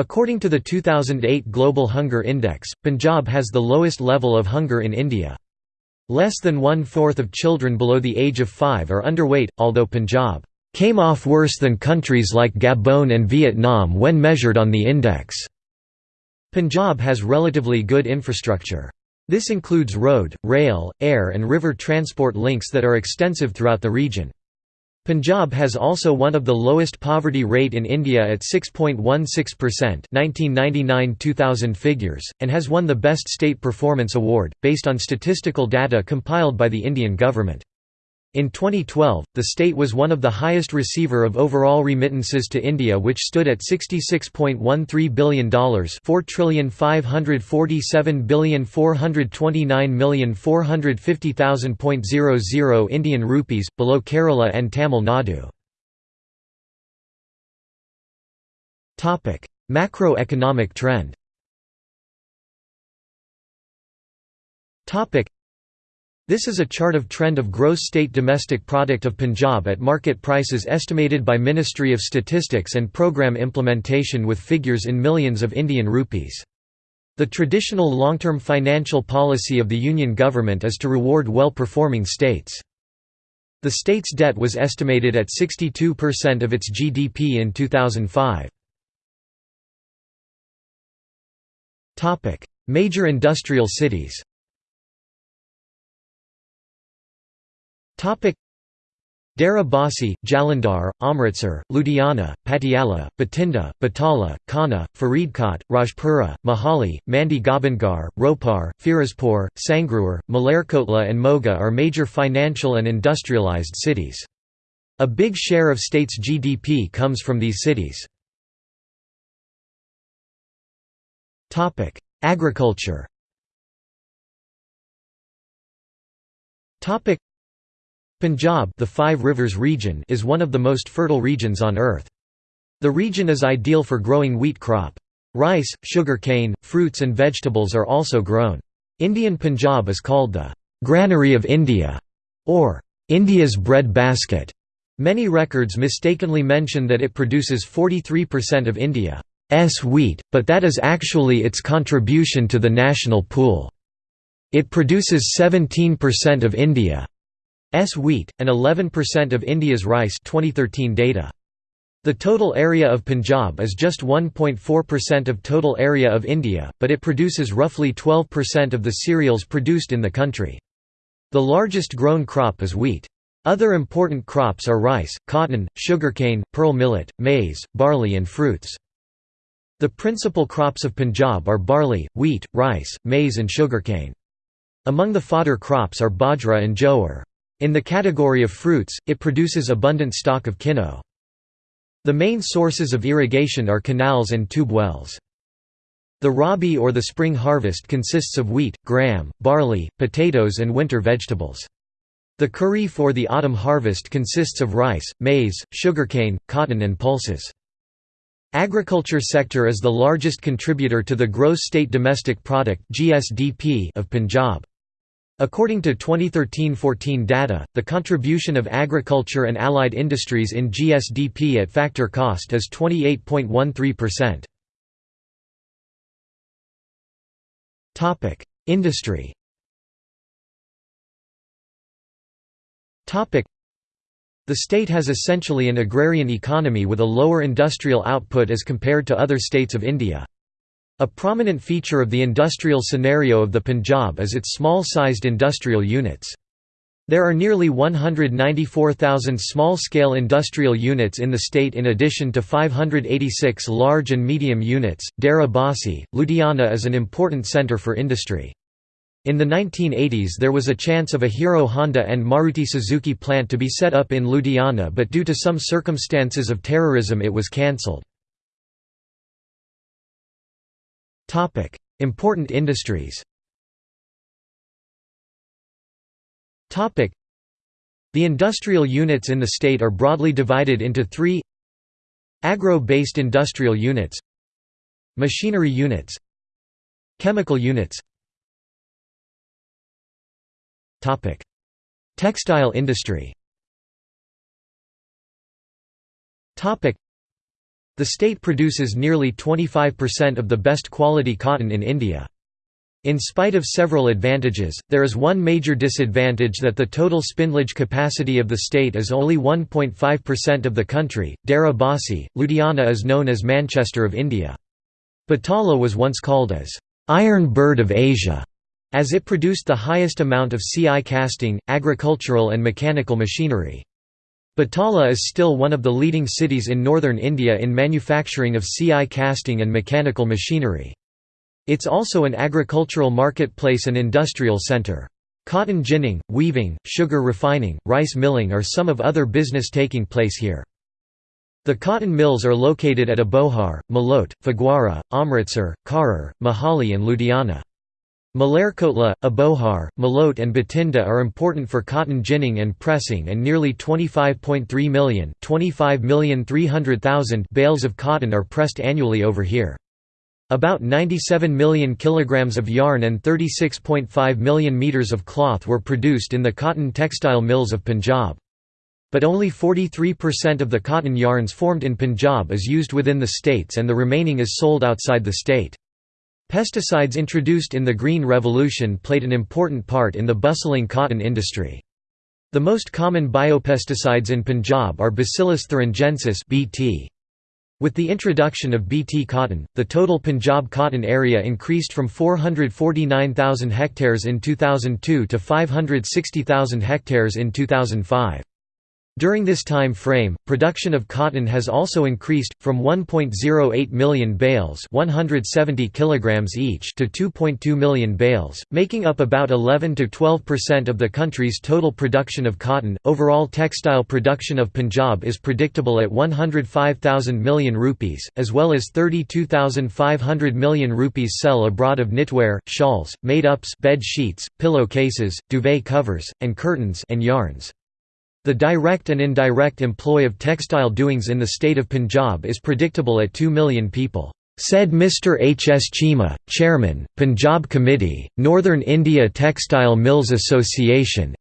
According to the 2008 Global Hunger Index, Punjab has the lowest level of hunger in India. Less than one-fourth of children below the age of five are underweight, although Punjab came off worse than countries like Gabon and Vietnam when measured on the index. Punjab has relatively good infrastructure. This includes road, rail, air and river transport links that are extensive throughout the region. Punjab has also one of the lowest poverty rate in India at 6.16% 1999-2000 figures, and has won the Best State Performance Award, based on statistical data compiled by the Indian government. In 2012, the state was one of the highest receiver of overall remittances to India which stood at $66.13 billion $4,547,429,450,000.00 Indian rupees, below Kerala and Tamil Nadu. Macroeconomic trend this is a chart of trend of gross state domestic product of Punjab at market prices estimated by Ministry of Statistics and program implementation with figures in millions of Indian rupees. The traditional long-term financial policy of the Union government is to reward well-performing states. The state's debt was estimated at 62% of its GDP in 2005. Major industrial cities Dera Basi, Jalandhar, Amritsar, Ludhiana, Patiala, Bathinda, Batala, Khanna, Faridkot, Rajpura, Mohali, Mandi Gobindgarh, Ropar, Firozpur, Sangrur, Malerkotla and Moga are major financial and industrialized cities. A big share of state's GDP comes from these cities. Agriculture Punjab the Five Rivers region is one of the most fertile regions on earth. The region is ideal for growing wheat crop. Rice, sugar cane, fruits and vegetables are also grown. Indian Punjab is called the «granary of India» or «India's bread basket». Many records mistakenly mention that it produces 43% of India's wheat, but that is actually its contribution to the national pool. It produces 17% of India S wheat, and 11% of India's rice 2013 data. The total area of Punjab is just 1.4% of total area of India, but it produces roughly 12% of the cereals produced in the country. The largest grown crop is wheat. Other important crops are rice, cotton, sugarcane, pearl millet, maize, barley and fruits. The principal crops of Punjab are barley, wheat, rice, maize and sugarcane. Among the fodder crops are bajra and jowar. In the category of fruits, it produces abundant stock of kinno. The main sources of irrigation are canals and tube wells. The rabi or the spring harvest consists of wheat, gram, barley, potatoes and winter vegetables. The kharif or the autumn harvest consists of rice, maize, sugarcane, cotton and pulses. Agriculture sector is the largest contributor to the gross state domestic product of Punjab. According to 2013–14 data, the contribution of agriculture and allied industries in GSDP at factor cost is 28.13%. Industry The state has essentially an agrarian economy with a lower industrial output as compared to other states of India. A prominent feature of the industrial scenario of the Punjab is its small-sized industrial units. There are nearly 194,000 small-scale industrial units in the state in addition to 586 large and medium units. Dera Basi, Ludhiana is an important centre for industry. In the 1980s there was a chance of a Hero Honda and Maruti Suzuki plant to be set up in Ludhiana but due to some circumstances of terrorism it was cancelled. Topic: Important industries. Topic: The industrial units in the state are broadly divided into 3 Agro-based industrial units. Machinery units. Chemical units. Topic: Textile industry. Topic: The state produces nearly 25% of the best quality cotton in India. In spite of several advantages, there is one major disadvantage that the total spindlage capacity of the state is only 1.5% of the country. Dera Basi, Ludhiana is known as Manchester of India. Batala was once called as Iron Bird of Asia, as it produced the highest amount of CI casting, agricultural and mechanical machinery. Batala is still one of the leading cities in northern India in manufacturing of CI casting and mechanical machinery. It's also an agricultural marketplace and industrial center. Cotton ginning, weaving, sugar refining, rice milling are some of other business taking place here. The cotton mills are located at Abohar, Malot, Phagwara, Amritsar, Kharar, Mohali and Ludhiana. Malerkotla, Abohar, Malot and Bathinda are important for cotton ginning and pressing and nearly 25.3 million bales of cotton are pressed annually over here. About 97 million kilograms of yarn and 36.5 million meters of cloth were produced in the cotton textile mills of Punjab. But only 43% of the cotton yarns formed in Punjab is used within the states and the remaining is sold outside the state. Pesticides introduced in the Green Revolution played an important part in the bustling cotton industry. The most common biopesticides in Punjab are Bacillus thuringiensis (BT). With the introduction of BT cotton, the total Punjab cotton area increased from 449,000 hectares in 2002 to 560,000 hectares in 2005. During this time frame, production of cotton has also increased, from 1.08 million bales 170 kilograms each to 2.2 million bales, making up about 11 to 12 percent of the country's total production of cotton. Overall textile production of Punjab is predictable at 105,000 million rupees, as well as 32,500 million rupees sell abroad of knitwear, shawls, made-ups bed sheets, pillow cases, duvet covers, and curtains and yarns. The direct and indirect employ of textile doings in the state of Punjab is predictable at 2 million people, said Mr. H. S. Chima, Chairman, Punjab Committee, Northern India Textile Mills Association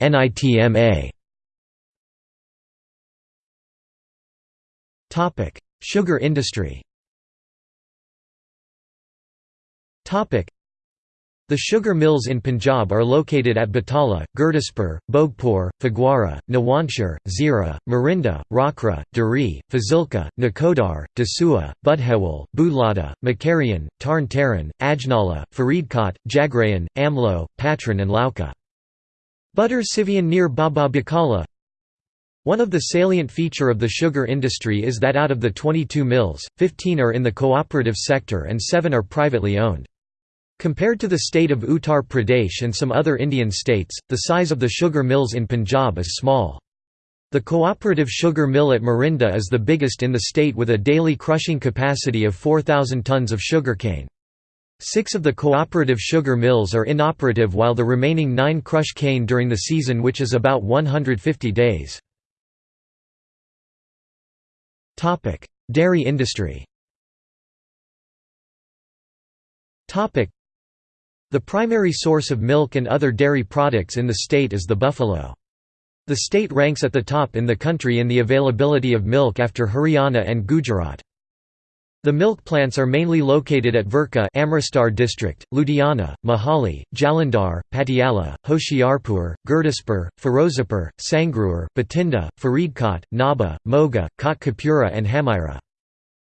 Sugar industry the sugar mills in Punjab are located at Batala, Gurdaspur, Bhogpur, Phagwara, Nawanshahr, Zira, Marinda, Rakra, Dari, Fazilka, Nakodar, Dasua, Budhewal, Budlada, Mukerian, Tarn Taran, Ajnala, Faridkot, Jagrayan, Amlo, Patran and Lauka. Butter Sivian near Baba Bakala One of the salient feature of the sugar industry is that out of the 22 mills, 15 are in the cooperative sector and 7 are privately owned. Compared to the state of Uttar Pradesh and some other Indian states, the size of the sugar mills in Punjab is small. The cooperative sugar mill at Marinda is the biggest in the state with a daily crushing capacity of 4,000 tons of sugarcane. Six of the cooperative sugar mills are inoperative while the remaining nine crush cane during the season which is about 150 days. Dairy industry the primary source of milk and other dairy products in the state is the buffalo. The state ranks at the top in the country in the availability of milk after Haryana and Gujarat. The milk plants are mainly located at Verka Amritsar district, Ludhiana, Mohali, Jalandhar, Patiala, Hoshiarpur, Gurdaspur, Ferozepur, Sangrur, Bathinda, Faridkot, Nabha, Moga, Kotkapura and Hamira.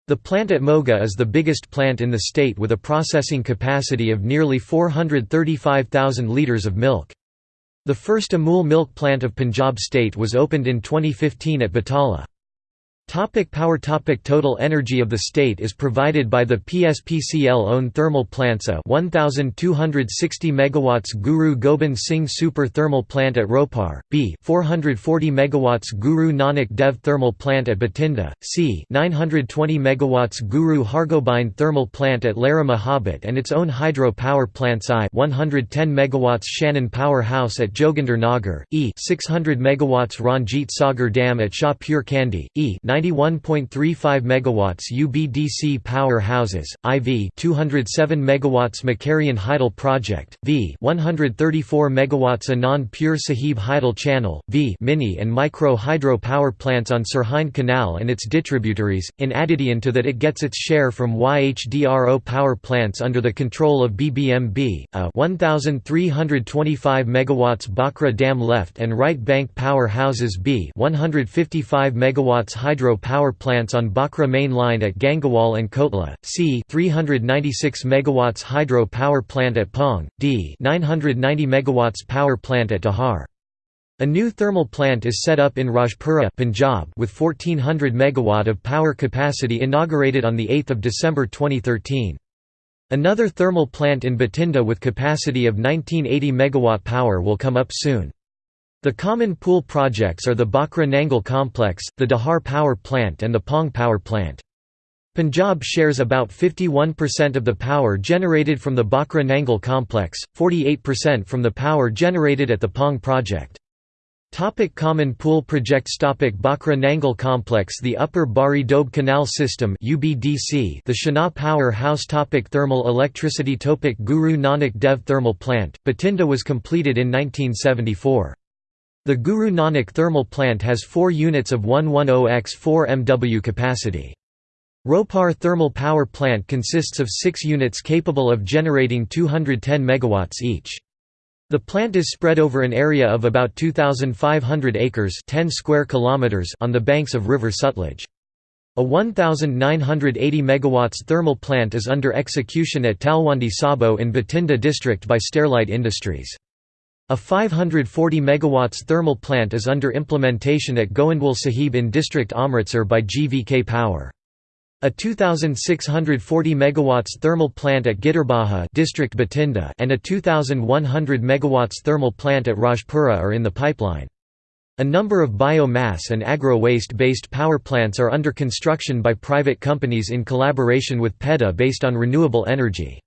The plant at Moga is the biggest plant in the state with a processing capacity of nearly 435,000 litres of milk. The first Amul milk plant of Punjab state was opened in 2015 at Batala. Topic power topic Total energy of the state is provided by the PSPCL-owned thermal plants A 1260 MW Guru Gobind Singh Super Thermal Plant at Ropar, B 440 MW Guru Nanak Dev Thermal Plant at Bathinda, C 920 MW Guru Hargobind Thermal Plant at Lehra Mohabbat and its own hydro power plants I 110 MW Shannon Power House at Joginder Nagar, E 600 MW Ranjit Sagar Dam at Shah Pur Kandi, E 91.35 megawatts UBDC power houses, IV 207 megawatts Mukerian Hydel project, V 134 megawatts Anand Pur Sahib Hydel channel, V mini and micro hydro power plants on Sirhind Canal and its distributaries, in addition to that it gets its share from YHDRO power plants under the control of BBMB, a 1,325 megawatts Bhakra Dam left and right bank power houses B 155 megawatts hydro power plants on Bhakra main line at Gangawal and Kotla, C 396 megawatts hydro power plant at Pong, D 990 megawatts power plant at Dehar. A new thermal plant is set up in Rajpura Punjab with 1400 megawatt of power capacity inaugurated on 8 December 2013. Another thermal plant in Bathinda with capacity of 1980 megawatt power will come up soon. The common pool projects are the Bhakra Nangal complex, the Dehar power plant and the Pong power plant. Punjab shares about 51% of the power generated from the Bhakra Nangal complex, 48% from the power generated at the Pong project. Topic Common Pool Projects Topic Bhakra Nangal Complex The Upper Bari Doab Canal System UBDC The Shana Power House Topic Thermal electricity Topic Guru Nanak Dev Thermal Plant, Bathinda was completed in 1974. The Guru Nanak Thermal Plant has 4 units of 110x4 MW capacity. Ropar Thermal Power Plant consists of 6 units capable of generating 210 MW each. The plant is spread over an area of about 2,500 acres 10 square kilometers on the banks of River Sutlej. A 1,980 MW thermal plant is under execution at Talwandi Sabo in Bathinda district by Sterlite Industries. A 540 MW thermal plant is under implementation at Goindwal Sahib in district Amritsar by GVK Power. A 2640 megawatts thermal plant at Gidderbaha district Bathinda and a 2100 megawatts thermal plant at Rajpura are in the pipeline. A number of biomass and agro-waste based power plants are under construction by private companies in collaboration with PEDA based on renewable energy.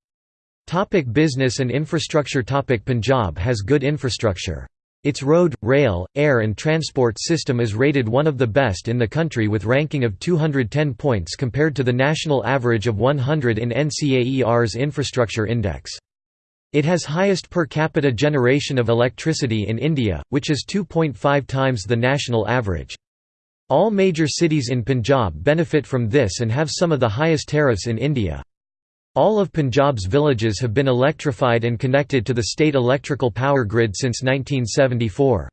Topic business and infrastructure Topic Punjab has good infrastructure. Its road, rail, air and transport system is rated one of the best in the country with ranking of 210 points compared to the national average of 100 in NCAER's Infrastructure Index. It has highest per capita generation of electricity in India, which is 2.5 times the national average. All major cities in Punjab benefit from this and have some of the highest tariffs in India. All of Punjab's villages have been electrified and connected to the state electrical power grid since 1974.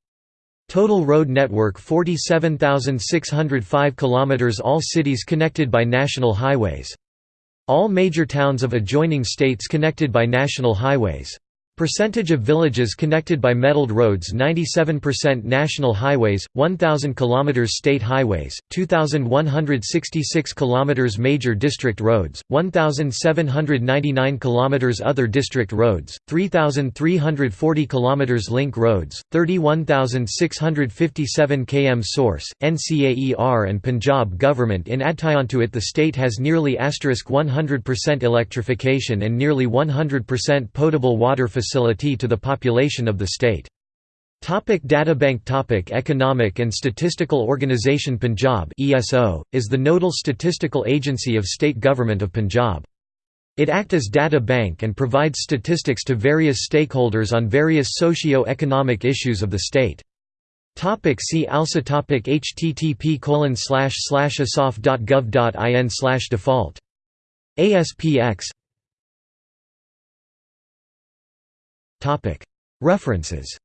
Total road network 47,605 km All cities connected by national highways. All major towns of adjoining states connected by national highways. Percentage of villages connected by metalled roads 97% national highways, 1000 km state highways, 2166 km major district roads, 1799 km other district roads, 3340 km link roads, 31657 km source. NCAER and Punjab government in addition to it the state has nearly 100% electrification and nearly 100% potable water facilities facility to the population of the state. Topic Databank Topic Economic and Statistical Organisation Punjab ESO, is the nodal statistical agency of State Government of Punjab. It acts as data bank and provides statistics to various stakeholders on various socio-economic issues of the state. Topic see also topic http colon slash slash slash default ASPX References